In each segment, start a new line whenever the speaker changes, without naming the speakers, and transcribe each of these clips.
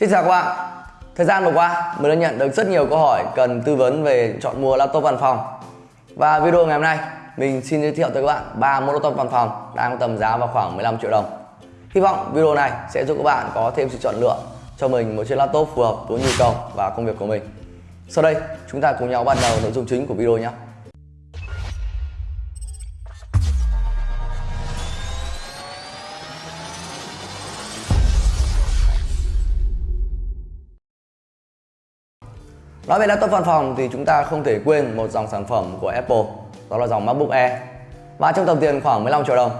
Xin chào các bạn. Thời gian vừa qua, mình đã nhận được rất nhiều câu hỏi cần tư vấn về chọn mua laptop văn phòng. Và video ngày hôm nay, mình xin giới thiệu tới các bạn ba mẫu laptop văn phòng đang tầm giá vào khoảng 15 triệu đồng. Hy vọng video này sẽ giúp các bạn có thêm sự chọn lựa cho mình một chiếc laptop phù hợp với nhu cầu và công việc của mình. Sau đây, chúng ta cùng nhau bắt đầu nội dung chính của video nhé. Nói về laptop văn phòng thì chúng ta không thể quên một dòng sản phẩm của Apple, đó là dòng MacBook Air. Và trong tầm tiền khoảng 15 triệu đồng,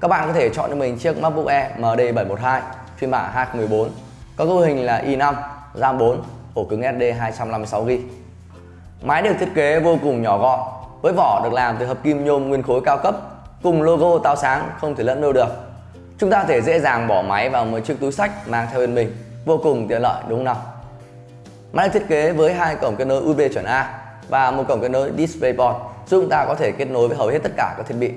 các bạn có thể chọn cho mình chiếc MacBook Air MD712 phiên bản 2014 có cấu hình là i5 RAM 4 ổ cứng SD 256GB Máy được thiết kế vô cùng nhỏ gọn, với vỏ được làm từ hợp kim nhôm nguyên khối cao cấp, cùng logo táo sáng không thể lẫn đâu được. Chúng ta có thể dễ dàng bỏ máy vào một chiếc túi sách mang theo bên mình, vô cùng tiện lợi, đúng không nào? Máy được thiết kế với hai cổng kết nối USB chuẩn A và một cổng kết nối DisplayPort giúp chúng ta có thể kết nối với hầu hết tất cả các thiết bị.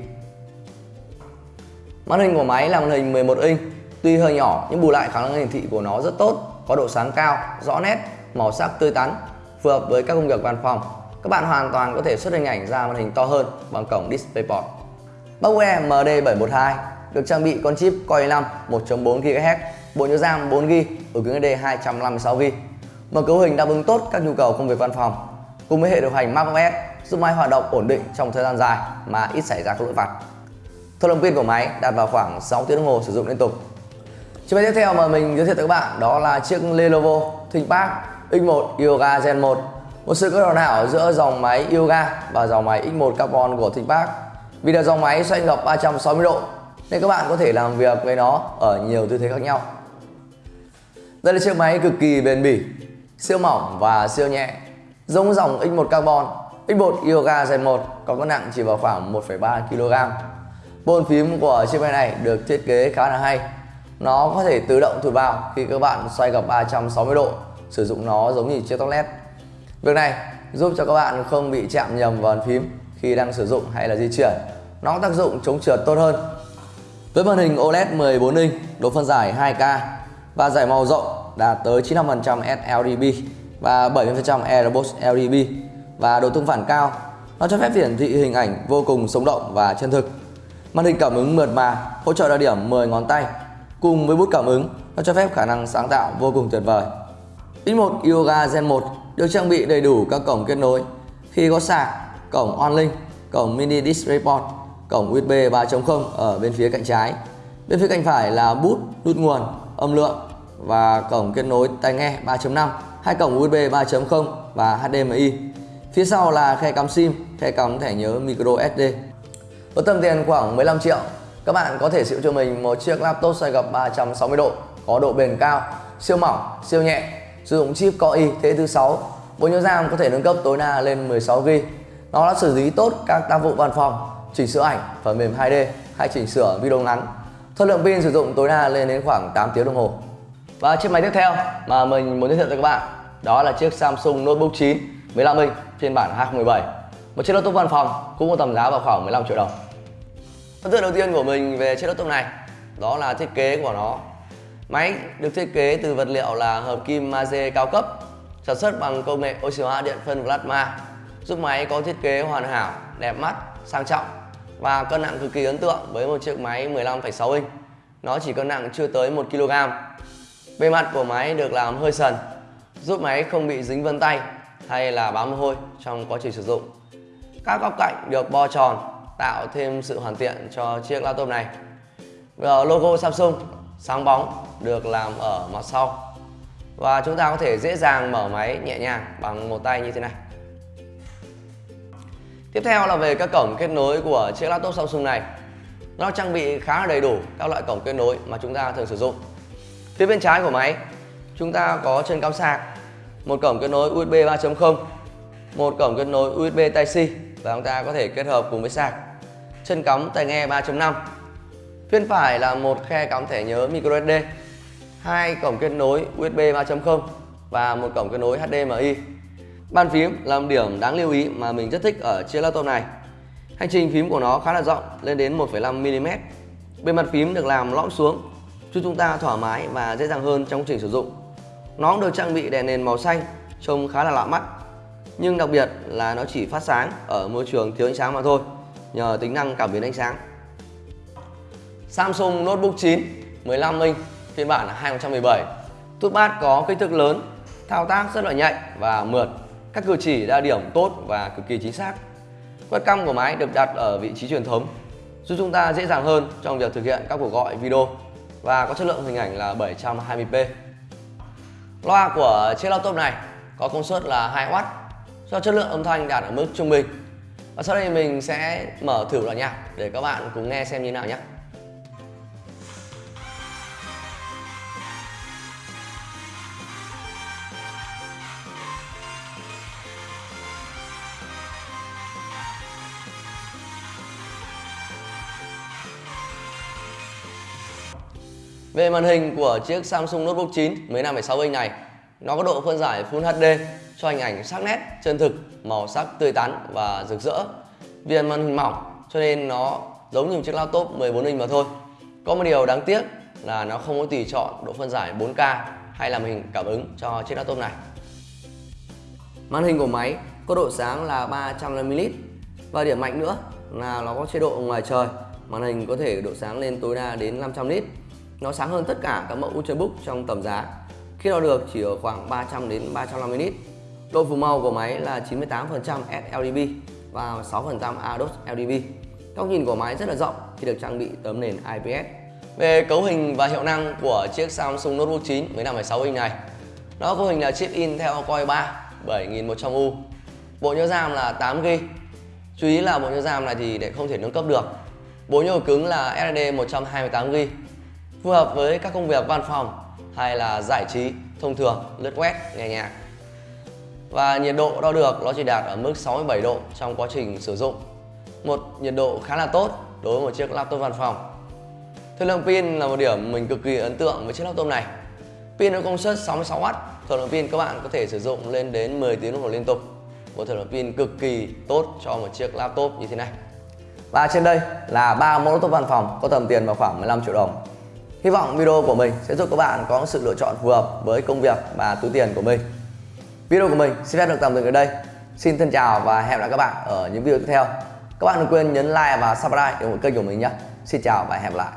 Màn hình của máy là màn hình 11 inch, tuy hơi nhỏ nhưng bù lại khả năng hiển thị của nó rất tốt, có độ sáng cao, rõ nét, màu sắc tươi tắn, phù hợp với các công việc văn phòng. Các bạn hoàn toàn có thể xuất hình ảnh ra màn hình to hơn bằng cổng DisplayPort. MacBook MD712 được trang bị con chip Core i5 1.4 GHz, bộ nhớ RAM 4GB, ổ cứng SSD 256GB một cấu hình đáp ứng tốt các nhu cầu công việc văn phòng cùng với hệ điều hành macOS giúp máy hoạt động ổn định trong thời gian dài mà ít xảy ra các lỗi vặt. Thời lượng pin của máy đạt vào khoảng 6 tiếng đồng hồ sử dụng liên tục. Chiếc máy tiếp theo mà mình giới thiệu tới các bạn đó là chiếc Lenovo ThinkPad X1 Yoga Gen 1 một sự kết hợp nào giữa dòng máy Yoga và dòng máy X1 Carbon của ThinkPad vì là dòng máy xoay ngọc 360 độ, nên các bạn có thể làm việc với nó ở nhiều tư thế khác nhau. Đây là chiếc máy cực kỳ bền bỉ siêu mỏng và siêu nhẹ. Giống dòng X1 Carbon X1 Yoga Gen 1 có cân nặng chỉ vào khoảng 1,3 kg Bồn phím của chiếc máy này được thiết kế khá là hay. Nó có thể tự động thổi vào khi các bạn xoay gập 360 độ sử dụng nó giống như chiếc tóc led việc này giúp cho các bạn không bị chạm nhầm vào bàn phím khi đang sử dụng hay là di chuyển. Nó có tác dụng chống trượt tốt hơn. Với màn hình OLED 14 inch độ phân giải 2K và giải màu rộng đạt tới 95% sRGB và 70% Airbus RGB và độ tương phản cao. Nó cho phép hiển thị hình ảnh vô cùng sống động và chân thực. Màn hình cảm ứng mượt mà, hỗ trợ đa điểm 10 ngón tay. Cùng với bút cảm ứng, nó cho phép khả năng sáng tạo vô cùng tuyệt vời. X1 Yoga Gen 1 được trang bị đầy đủ các cổng kết nối. Khi có sạc, cổng OnLink, cổng Mini DisplayPort, cổng USB 3.0 ở bên phía cạnh trái. Bên phía cạnh phải là bút, nút nguồn, âm lượng và cổng kết nối tai nghe 3.5, hai cổng USB 3.0 và HDMI. Phía sau là khe cắm SIM, khe cắm thẻ nhớ micro SD. Với tầm tiền khoảng 15 triệu, các bạn có thể sở cho mình một chiếc laptop xoay gập 360 độ, có độ bền cao, siêu mỏng, siêu nhẹ, sử dụng chip Core i thế thứ 6. Bộ nhớ RAM có thể nâng cấp tối đa lên 16GB. Nó đã xử lý tốt các tác vụ văn phòng, chỉnh sửa ảnh, phần mềm 2D hay chỉnh sửa video ngắn số lượng pin sử dụng tối đa lên đến khoảng 8 tiếng đồng hồ. Và chiếc máy tiếp theo mà mình muốn giới thiệu cho các bạn đó là chiếc Samsung Notebook 9 15 inch phiên bản 2017. Một chiếc laptop văn phòng cũng có tầm giá vào khoảng 15 triệu đồng. Ấn tượng đầu tiên của mình về chiếc laptop này đó là thiết kế của nó. Máy được thiết kế từ vật liệu là hợp kim magie cao cấp, sản xuất bằng công nghệ oxy hóa điện phân plasma, giúp máy có thiết kế hoàn hảo, đẹp mắt, sang trọng và cân nặng cực kỳ ấn tượng với một chiếc máy 15,6 inch. Nó chỉ cân nặng chưa tới 1 kg Bề mặt của máy được làm hơi sần giúp máy không bị dính vân tay hay là bám mồ hôi trong quá trình sử dụng. Các góc cạnh được bo tròn tạo thêm sự hoàn thiện cho chiếc laptop này. Logo Samsung sáng bóng được làm ở mặt sau và chúng ta có thể dễ dàng mở máy nhẹ nhàng bằng một tay như thế này. Tiếp theo là về các cổng kết nối của chiếc laptop Samsung này. Nó trang bị khá là đầy đủ các loại cổng kết nối mà chúng ta thường sử dụng Phía bên trái của máy chúng ta có chân cắm sạc, một cổng kết nối USB 3.0, một cổng kết nối USB Type-C và chúng ta có thể kết hợp cùng với sạc. Chân cắm tai nghe 3.5. Phía bên phải là một khe cắm thẻ nhớ microSD, hai cổng kết nối USB 3.0 và một cổng kết nối HDMI. Bàn phím là một điểm đáng lưu ý mà mình rất thích ở chiếc laptop này. Hành trình phím của nó khá là rộng, lên đến 1,5 mm. Bề mặt phím được làm lõm xuống giúp chúng ta thoải mái và dễ dàng hơn trong quá trình sử dụng. Nó cũng được trang bị đèn nền màu xanh, trông khá là lạ mắt. Nhưng đặc biệt là nó chỉ phát sáng ở môi trường thiếu ánh sáng mà thôi, nhờ tính năng cảm biến ánh sáng. Samsung Notebook 9 15 inch phiên bản là 2017. Touchpad có kích thước lớn, thao tác rất là nhạy và mượt. Các cử chỉ đa điểm tốt và cực kỳ chính xác. Quét cam của máy được đặt ở vị trí truyền thống, giúp chúng ta dễ dàng hơn trong việc thực hiện các cuộc gọi video và có chất lượng hình ảnh là 720p. Loa của chiếc laptop này có công suất là 2W, cho chất lượng âm thanh đạt ở mức trung bình. Và sau đây mình sẽ mở thử đoạn nhạc để các bạn cùng nghe xem như nào nhé. Về màn hình của chiếc Samsung Notebook 9 15,6 inch này, nó có độ phân giải Full HD cho hình ảnh sắc nét, chân thực, màu sắc tươi tắn và rực rỡ. Viền màn hình mỏng cho nên nó giống như một chiếc laptop 14 inch mà thôi. Có một điều đáng tiếc là nó không có tùy chọn độ phân giải 4K hay là màn hình cảm ứng cho chiếc laptop này. Màn hình của máy có độ sáng là 350ml và điểm mạnh nữa là nó có chế độ ngoài trời màn hình có thể độ sáng lên tối đa đến 500 nit nó sáng hơn tất cả các mẫu Ultrabook trong tầm giá. Khi đo được chỉ ở khoảng 300 đến 350 nit. Độ phủ màu của máy là 98% sLDB và 6% ADOS LDB góc nhìn của máy rất là rộng khi được trang bị tấm nền IPS về cấu hình và hiệu năng của chiếc Samsung Notebook 9 15,6 inch này. Nó cấu hình là chip Intel Core 3 7100U bộ nhớ RAM là 8GB chú ý là bộ nhớ RAM này thì để không thể nâng cấp được. Bộ nhớ cứng là SSD 128GB phù hợp với các công việc văn phòng hay là giải trí thông thường, lướt web, nghe nhạc. Và nhiệt độ đo được nó chỉ đạt ở mức 67 độ trong quá trình sử dụng. Một, nhiệt độ khá là tốt đối với một chiếc laptop văn phòng. Thời lượng pin là một điểm mình cực kỳ ấn tượng với chiếc laptop này. Pin có công suất 66W thời lượng pin các bạn có thể sử dụng lên đến 10 tiếng đồng hồ liên tục. Một thời lượng pin cực kỳ tốt cho một chiếc laptop như thế này. Và trên đây là ba mẫu laptop văn phòng có tầm tiền vào khoảng 15 triệu đồng. Hy vọng video của mình sẽ giúp các bạn có sự lựa chọn phù hợp với công việc và túi tiền của mình. Video của mình xin phép được tạm dừng ở đây. Xin thân chào và hẹn gặp lại các bạn ở những video tiếp theo. Các bạn đừng quên nhấn like và subscribe để ủng hộ kênh của mình nhé. Xin chào và hẹn gặp lại.